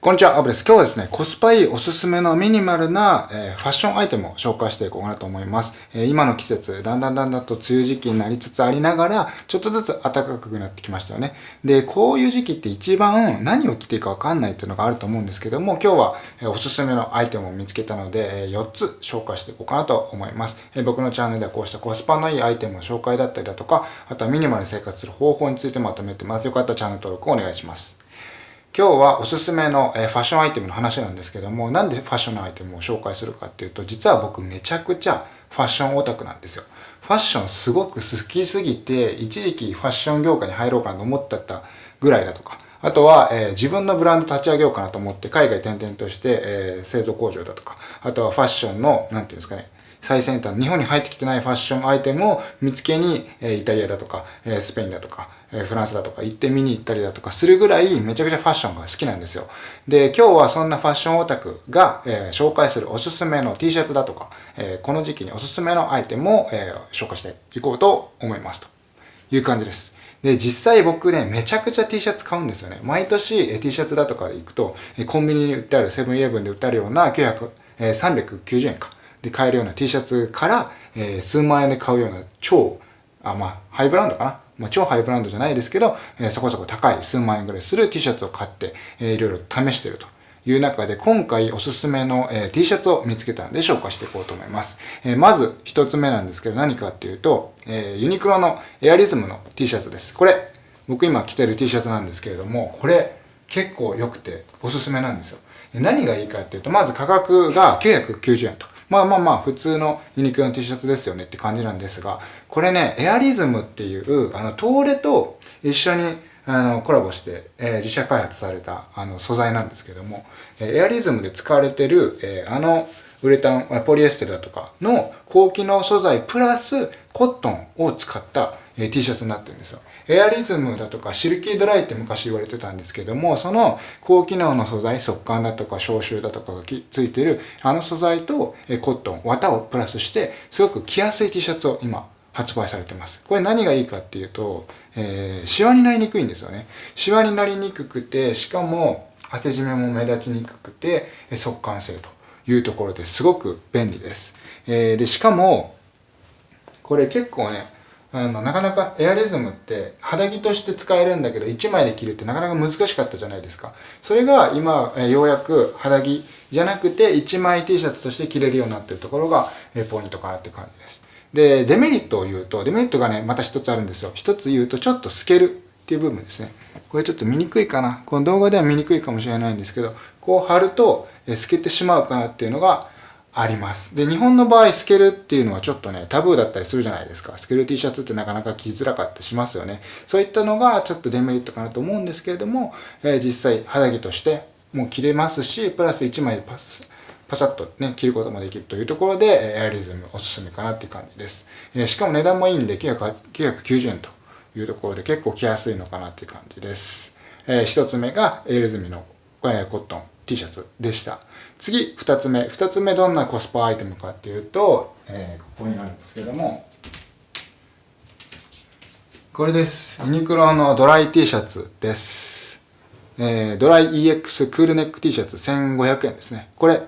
こんにちは、アブです。今日はですね、コスパいいおすすめのミニマルな、えー、ファッションアイテムを紹介していこうかなと思います。えー、今の季節、だんだんだんだんと梅雨時期になりつつありながら、ちょっとずつ暖かくなってきましたよね。で、こういう時期って一番何を着ていいかわかんないっていうのがあると思うんですけども、今日は、え、おすすめのアイテムを見つけたので、え4つ紹介していこうかなと思います。え僕のチャンネルではこうしたコスパのいいアイテムの紹介だったりだとか、あとはミニマルに生活する方法についてまとめてます。よかったらチャンネル登録をお願いします。今日はおすすめの、えファッションアイテムの話なんですけども、なんでファッションのアイテムを紹介するかっていうと、実は僕めちゃくちゃファッションオタクなんですよ。ファッションすごく好きすぎて、一時期ファッション業界に入ろうかなと思ってたぐらいだとか、あとは、えー、自分のブランド立ち上げようかなと思って海外転々として、えー、製造工場だとか、あとはファッションの、なんていうんですかね、最先端、日本に入ってきてないファッションアイテムを見つけに、えイタリアだとか、えスペインだとか、えフランスだとか行って見に行ったりだとかするぐらいめちゃくちゃファッションが好きなんですよ。で、今日はそんなファッションオタクが、え紹介するおすすめの T シャツだとか、えこの時期におすすめのアイテムを、え紹介していこうと思いますという感じです。で、実際僕ね、めちゃくちゃ T シャツ買うんですよね。毎年 T シャツだとかで行くと、コンビニに売ってあるセブンイレブンで売ってあるような900、え390円か。で買えるような T シャツから、えー、数万円で買うような超、あ、まあ、ハイブランドかな？まあ、超ハイブランドじゃないですけど、えー、そこそこ高い数万円ぐらいする T シャツを買って、えー、いろいろ試してると。いう中で今回おすすめの、え、T シャツを見つけたので紹介していこうと思います。えー、まず一つ目なんですけど何かっていうと、えー、ユニクロのエアリズムの T シャツです。これ僕今着てる T シャツなんですけれどもこれ結構良くておすすめなんですよ。何がいいかっていうとまず価格が990円と。まあまあまあ、普通のユニクロの T シャツですよねって感じなんですが、これね、エアリズムっていう、あの、トーレと一緒に、あの、コラボして、えー、自社開発された、あの、素材なんですけども、えエアリズムで使われてる、えー、あの、ウレタン、ポリエステルだとかの高機能素材プラスコットンを使った、え T シャツになってるんですよ。エアリズムだとかシルキードライって昔言われてたんですけども、その高機能の素材、速乾だとか消臭だとかがついてるあの素材とえコットン、綿をプラスして、すごく着やすい T シャツを今発売されてます。これ何がいいかっていうと、えー、シワになりにくいんですよね。シワになりにくくて、しかも汗じめも目立ちにくくて、速乾性というところですごく便利です。えー、で、しかも、これ結構ね、あの、なかなかエアリズムって肌着として使えるんだけど1枚で着るってなかなか難しかったじゃないですか。それが今、えようやく肌着じゃなくて1枚 T シャツとして着れるようになってるところが、えポイントかなって感じです。で、デメリットを言うと、デメリットがね、また一つあるんですよ。一つ言うとちょっと透けるっていう部分ですね。これちょっと見にくいかな。この動画では見にくいかもしれないんですけど、こう貼ると、え透けてしまうかなっていうのが、あります。で、日本の場合、透けるっていうのはちょっとね、タブーだったりするじゃないですか。透ける T シャツってなかなか着づらかったりしますよね。そういったのがちょっとデメリットかなと思うんですけれども、えー、実際肌着としてもう着れますし、プラス1枚でパス、パサッとね、着ることもできるというところで、エアリズムおすすめかなっていう感じです。えー、しかも値段もいいんで990円というところで結構着やすいのかなっていう感じです。えー、一つ目がエアリズムの、えー、コットン。T シャツでした。次、二つ目。二つ目どんなコスパアイテムかっていうと、えー、ここになるんですけども、これです。ユニクロのドライ T シャツです。えー、ドライ EX クールネック T シャツ1500円ですね。これ、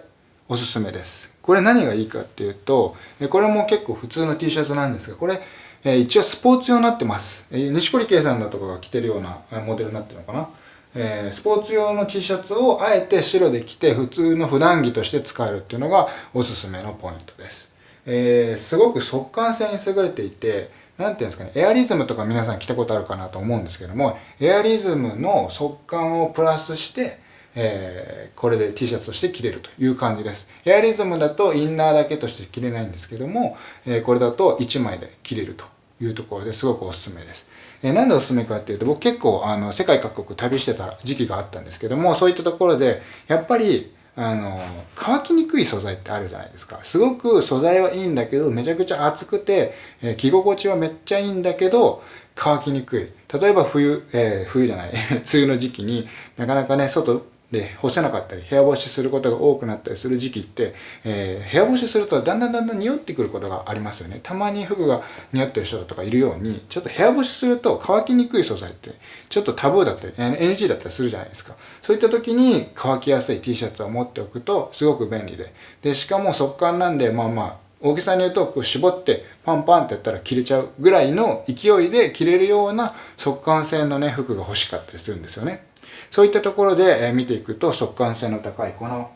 おすすめです。これ何がいいかっていうと、これも結構普通の T シャツなんですが、これ、え一応スポーツ用になってます。西堀圭さんだとかが着てるようなモデルになってるのかな。えー、スポーツ用の T シャツをあえて白で着て普通の普段着として使えるっていうのがおすすめのポイントです。えー、すごく速乾性に優れていて、なんていうんですかね、エアリズムとか皆さん着たことあるかなと思うんですけども、エアリズムの速乾をプラスして、えー、これで T シャツとして着れるという感じです。エアリズムだとインナーだけとして着れないんですけども、えー、これだと1枚で着れるというところですごくおすすめです。えなんでおすすめかっていうと、僕結構あの世界各国旅してた時期があったんですけども、そういったところで、やっぱりあの、乾きにくい素材ってあるじゃないですか。すごく素材はいいんだけど、めちゃくちゃ厚くて、えー、着心地はめっちゃいいんだけど、乾きにくい。例えば冬、えー、冬じゃない、梅雨の時期になかなかね、外で、干せなかったり、部屋干しすることが多くなったりする時期って、えー、部屋干しするとだんだんだんだん匂ってくることがありますよね。たまに服が匂ってる人とかいるように、ちょっと部屋干しすると乾きにくい素材って、ちょっとタブーだったり、NG だったりするじゃないですか。そういった時に乾きやすい T シャツを持っておくとすごく便利で。で、しかも速乾なんで、まあまあ、大きさに言うとこう絞ってパンパンってやったら切れちゃうぐらいの勢いで着れるような速乾性のね、服が欲しかったりするんですよね。そういったところで見ていくと速乾性の高いこの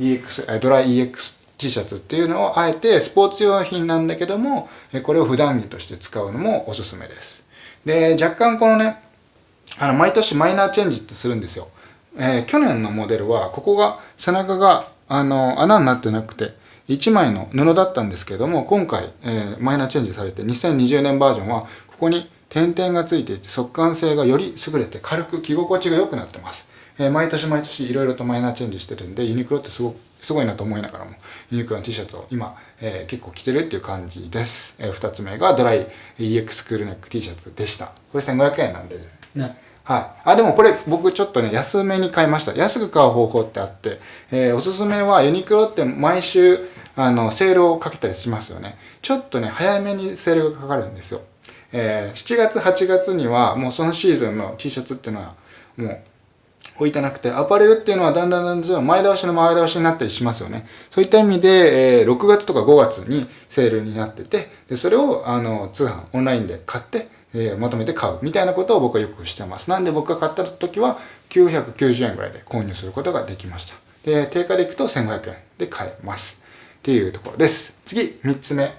EX、ドライ EX T シャツっていうのをあえてスポーツ用品なんだけども、これを普段着として使うのもおすすめです。で、若干このね、あの、毎年マイナーチェンジってするんですよ。えー、去年のモデルは、ここが、背中が、あの、穴になってなくて、1枚の布だったんですけども、今回、えー、マイナーチェンジされて、2020年バージョンは、ここに点々がついていて速乾性がより優れて軽く着心地が良くなってます。えー、毎年毎年いろいろとマイナーチェンジしてるんで、ユニクロってすごく、すごいなと思いながらも、ユニクロの T シャツを今、えー、結構着てるっていう感じです。えー、二つ目がドライ EX クールネック T シャツでした。これ1500円なんでね。はい。あ、でもこれ僕ちょっとね、安めに買いました。安く買う方法ってあって、えー、おすすめはユニクロって毎週、あの、セールをかけたりしますよね。ちょっとね、早めにセールがかかるんですよ。えー、7月、8月にはもうそのシーズンの T シャツっていうのはもう置いてなくて、アパレルっていうのはだんだんだんだん前倒しの前倒しになったりしますよね。そういった意味で、えー、6月とか5月にセールになってて、でそれをあの通販、オンラインで買って、えー、まとめて買うみたいなことを僕はよくしてます。なんで僕が買った時は990円ぐらいで購入することができました。で、定価でいくと1500円で買えます。っていうところです。次、3つ目。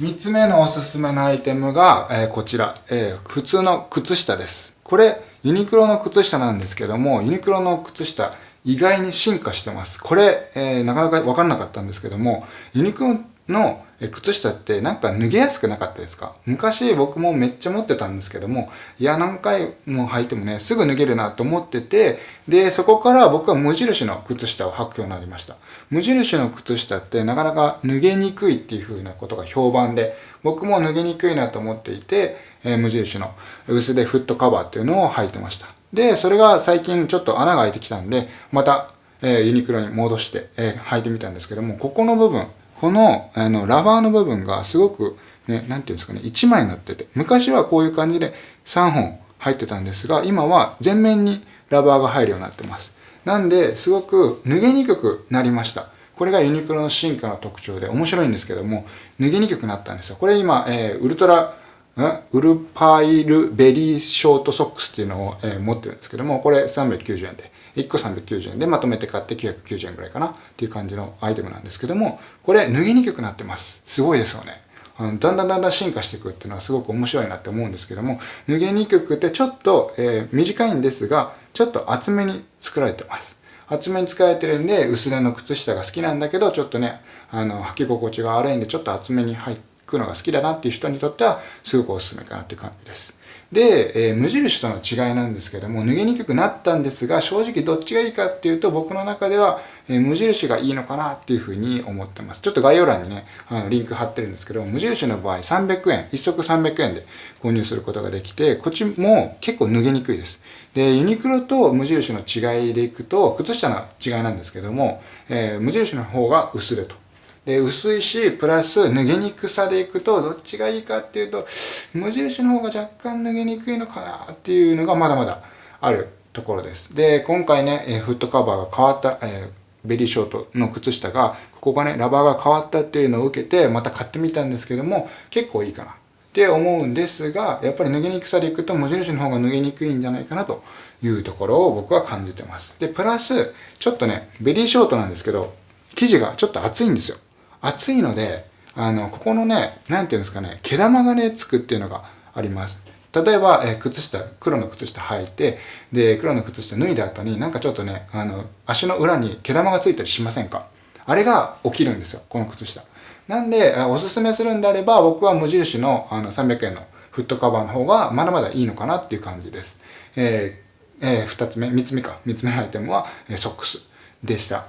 3つ目のおすすめのアイテムが、えー、こちら、えー、普通の靴下です。これ、ユニクロの靴下なんですけども、ユニクロの靴下、意外に進化してます。これ、えー、なかなかわかんなかったんですけども、ユニクロの靴下ってなんか脱げやすくなかったですか？昔僕もめっちゃ持ってたんですけども、いや何回も履いてもね、すぐ脱げるなと思ってて、で、そこから僕は無印の靴下を履くようになりました。無印の靴下ってなかなか脱げにくいっていう風なことが評判で、僕も脱げにくいなと思っていて、えー、無印の薄手フットカバーっていうのを履いてました。で、それが最近ちょっと穴が開いてきたんで、また、えー、ユニクロに戻して、えー、履いてみたんですけども、ここの部分、この、あの、ラバーの部分がすごく、ね、なんていうんですかね、1枚になってて、昔はこういう感じで3本入ってたんですが、今は全面にラバーが入るようになってます。なんで、すごく脱げにくくなりました。これがユニクロの進化の特徴で面白いんですけども、脱げにくくなったんですよ。これ今、えー、ウルトラ、ウルパイルベリーショートソックスっていうのを、え、持ってるんですけども、これ390円で。1個390円でまとめて買って990円ぐらいかなっていう感じのアイテムなんですけども、これ脱ぎにくくなってます。すごいですよね。あのだんだんだんだん進化していくっていうのはすごく面白いなって思うんですけども、脱げにくくてちょっと、えー、短いんですが、ちょっと厚めに作られてます。厚めに使われてるんで、薄手の靴下が好きなんだけど、ちょっとね、あの、履き心地が悪いんで、ちょっと厚めに入って履くのが好きだなっていう人にとっては、すごくおすすめかなっていう感じです。で、えー、無印との違いなんですけども、脱げにくくなったんですが、正直どっちがいいかっていうと、僕の中では、えー、無印がいいのかなっていうふうに思ってます。ちょっと概要欄にね、あのリンク貼ってるんですけど、無印の場合300円、1足300円で購入することができて、こっちも結構脱げにくいです。で、ユニクロと無印の違いでいくと、靴下の違いなんですけども、えー、無印の方が薄手と。で、薄いし、プラス脱げにくさでいくと、どっちがいいかっていうと、無印の方が若干脱げにくいのかなっていうのがまだまだあるところです。で、今回ね、えフットカバーが変わった、えー、ベリーショートの靴下が、ここがね、ラバーが変わったっていうのを受けて、また買ってみたんですけども、結構いいかなって思うんですが、やっぱり脱げにくさでいくと無印の方が脱げにくいんじゃないかなというところを僕は感じてます。で、プラス、ちょっとね、ベリーショートなんですけど、生地がちょっと厚いんですよ。厚いので、あの、ここのね、なんていうんですかね、毛玉がね、つくっていうのがあります。例えば、えー、靴下、黒の靴下履いて、で、黒の靴下脱いだ後になんかちょっとね、あの、足の裏に毛玉がついたりしませんか？あれが起きるんですよ、この靴下。なんで、おすすめするんであれば、僕は無印のあの300円のフットカバーの方がまだまだいいのかなっていう感じです。えー、えー、2つ目、3つ目か。3つ目のアイテムは、え、ソックスでした。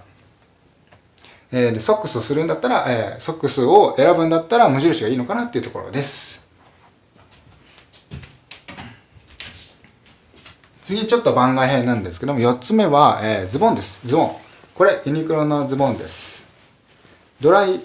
えー、ソックスをするんだったら、えー、ソックスを選ぶんだったら無印がいいのかなっていうところです。次ちょっと番外編なんですけども、4つ目は、えー、ズボンです。ズボン。これ、ユニクロのズボンです。ドライ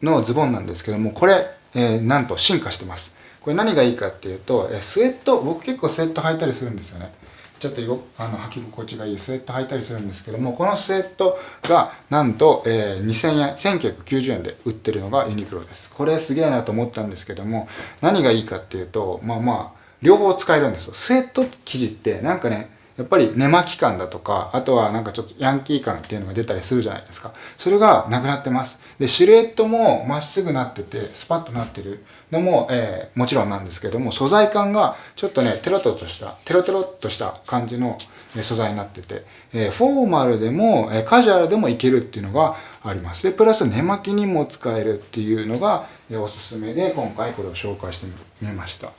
のズボンなんですけども、これ、えー、なんと進化してます。これ何がいいかっていうと、えー、スウェット、僕結構スウェット履いたりするんですよね。ちょっとよあの履き心地がいいスウェット履いたりするんですけどもこのスウェットがなんと、えー、2000円1990円で売ってるのがユニクロです。これすげえなと思ったんですけども何がいいかっていうとまあまあ両方使えるんですよ。スウェット生地ってなんかねやっぱり寝巻き感だとか、あとはなんかちょっとヤンキー感っていうのが出たりするじゃないですか。それがなくなってます。で、シルエットもまっすぐなってて、スパッとなってるのも、えー、もちろんなんですけども、素材感がちょっとね、テロテロとした、テロテロっとした感じの素材になってて、えー、フォーマルでも、えカジュアルでもいけるっていうのがあります。で、プラス寝巻きにも使えるっていうのが、えおすすめで、今回これを紹介してみました。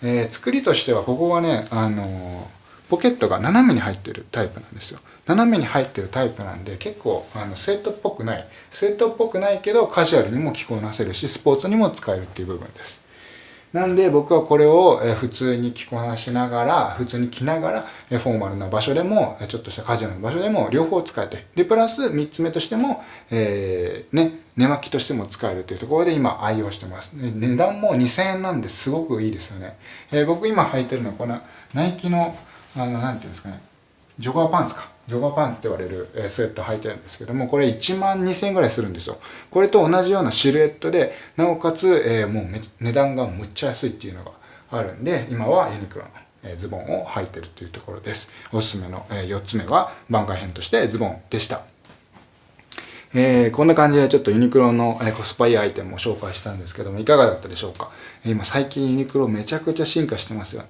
えー、作りとしては、ここがね、あのポケットが斜めに入ってるタイプなんですよ。斜めに入ってるタイプなんで結構あのスウェットっぽくない。スウェットっぽくないけどカジュアルにも着こなせるし、スポーツにも使えるっていう部分です。なんで僕はこれを普通に着こなしながら、普通に着ながら、フォーマルな場所でも、ちょっとしたカジュアルな場所でも両方使えて、で、プラス3つ目としても、えー、ね、寝巻きとしても使えるというところで今愛用してます。値段も2000円なんですごくいいですよね。えー、僕今履いてるのはこのナイキのあの、なんていうんですかね、ジョガーパンツか。ジョガーパンツって言われる、スウェット履いてるんですけども、これ1万2000円ぐらいするんですよ。これと同じようなシルエットで、なおかつ、えー、もう値段がむっちゃ安いっていうのがあるんで、今はユニクロの、えズボンを履いてるっていうところです。おすすめの、え4つ目は番外編としてズボンでした。えー、こんな感じでちょっとユニクロの、えコスパいいアイテムを紹介したんですけども、いかがだったでしょうか？今最近ユニクロめちゃくちゃ進化してますよね。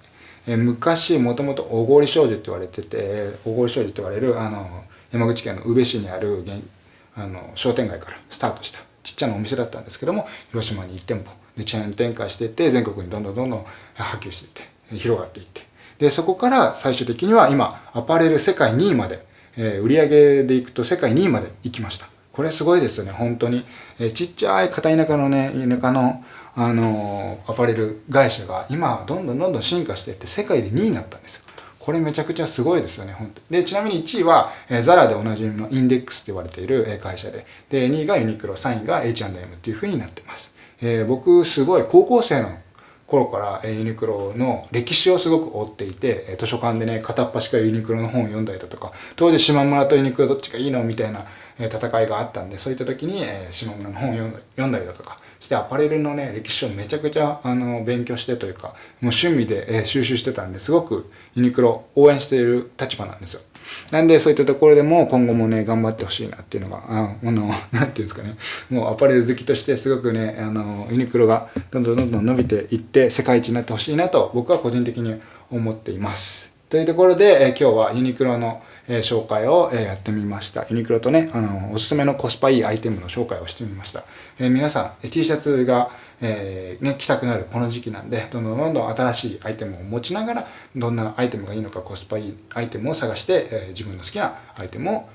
え昔もともと小郡商事って言われてて小郡商事って言われるあの山口県の宇部市にあるあの商店街からスタートしたちっちゃなお店だったんですけども広島に1店舗でチェーン展開していって全国にどんどんどんどん波及していって広がっていって。でそこから最終的には今アパレル世界2位まで、えー、売上でいくと世界2位まで行きました。これすごいですよね本当に、えー、ちっちゃい片田舎のね田舎のあのアパレル会社が今どんどんどんどん進化していって世界で2位になったんですよ。これめちゃくちゃすごいですよね、本当で、ちなみに1位は、えー、ザラでおなじみのインデックスって言われている会社で、で、2位がユニクロ、3位が H&M っていう風になってます。えー、僕、すごい高校生の頃からユニクロの歴史をすごく追っていて、図書館でね、片っ端からユニクロの本を読んだりだとか、当時島村とユニクロどっちがいいの？みたいな戦いがあったんで、そういった時に島村の本を読んだりだとか、してアパレルのね、歴史をめちゃくちゃあの勉強してというか、もう趣味で、収集してたんですごくユニクロ応援している立場なんですよ。なんでそういったところでも今後もね、頑張ってほしいなっていうのが、あの、なんていうんですかね、もうアパレル好きとしてすごくね、あの、ユニクロがどんどんどんどん伸びていって世界一になってほしいなと僕は個人的に思っています。というところで、え、今日はユニクロのえ紹介を、えやってみました。ユニクロとね、あの、おすすめのコスパいいアイテムの紹介をしてみました。え皆さん、T シャツが、えー、ね、着たくなるこの時期なんで、どんどんどんどん新しいアイテムを持ちながら、どんなアイテムがいいのかコスパいいアイテムを探して、え、自分の好きなアイテムを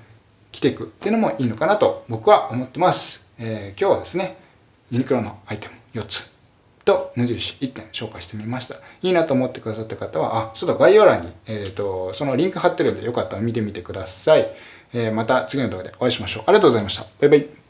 着ていくっていうのもいいのかなと僕は思ってます。えー、今日はですね、ユニクロのアイテム4つと無印1点紹介してみました。いいなと思ってくださった方は、あ、ちょっと、概要欄に、えっ、ー、と、そのリンク貼ってるんでよかったら見てみてください。えー、また次の動画でお会いしましょう。ありがとうございました。バイバイ。